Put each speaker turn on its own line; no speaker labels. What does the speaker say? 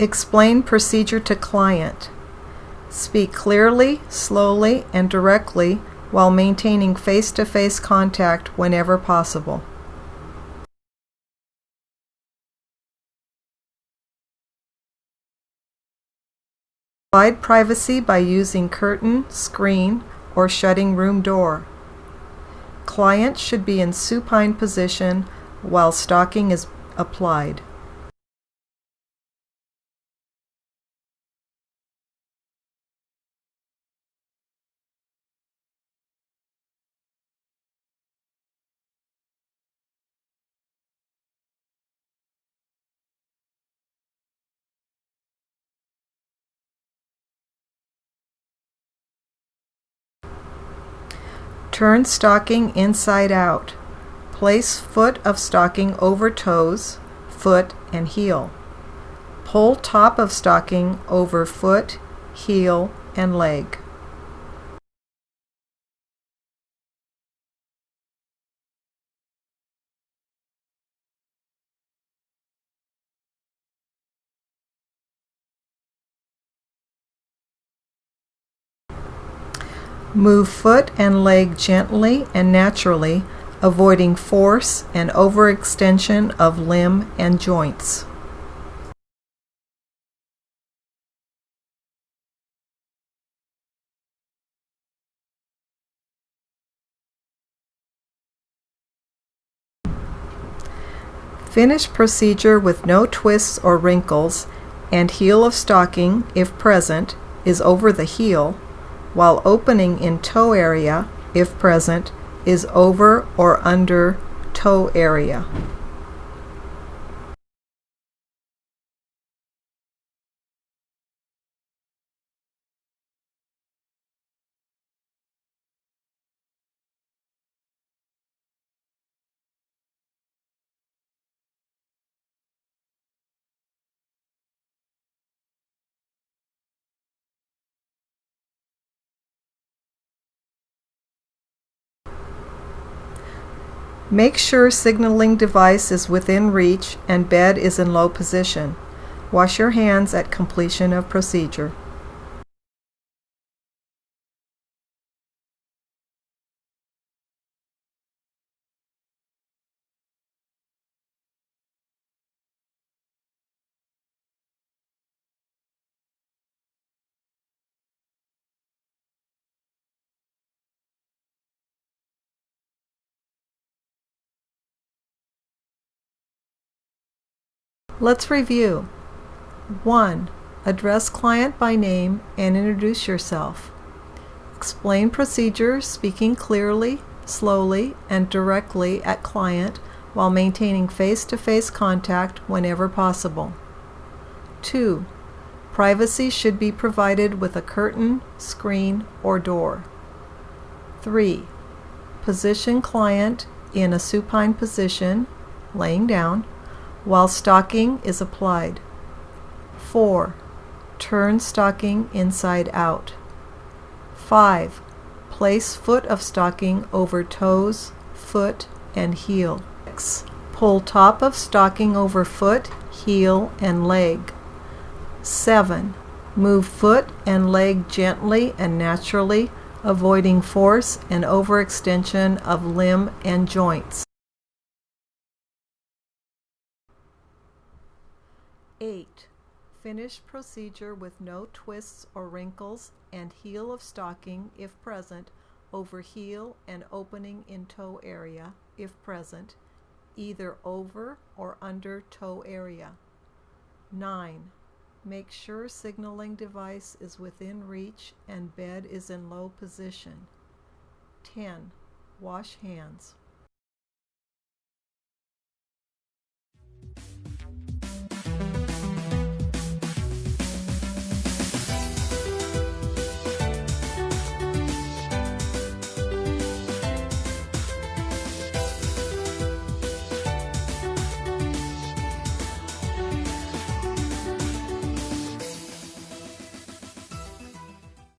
Explain procedure to client. Speak clearly, slowly, and directly while maintaining face-to-face contact whenever possible. Provide privacy by using curtain, screen, or shutting room door. Client should be in supine position while stocking is applied. Turn stocking inside out. Place foot of stocking over toes, foot, and heel. Pull top of stocking over foot, heel, and leg. Move foot and leg gently and naturally, avoiding force and overextension of limb and joints. Finish procedure with no twists or wrinkles and heel of stocking, if present, is over the heel while opening in toe area, if present, is over or under toe area. Make sure signaling device is within reach and bed is in low position. Wash your hands at completion of procedure. Let's review. 1. Address client by name and introduce yourself. Explain procedure, speaking clearly, slowly, and directly at client while maintaining face-to-face -face contact whenever possible. 2. Privacy should be provided with a curtain, screen, or door. 3. Position client in a supine position, laying down, while stocking is applied. 4. Turn stocking inside out. 5. Place foot of stocking over toes, foot, and heel. 6. Pull top of stocking over foot, heel, and leg. 7. Move foot and leg gently and naturally, avoiding force and overextension of limb and joints. 8. Finish procedure with no twists or wrinkles and heel of stocking, if present, over heel and opening in toe area, if present, either over or under toe area. 9. Make sure signaling device is within reach and bed is in low position. 10. Wash hands.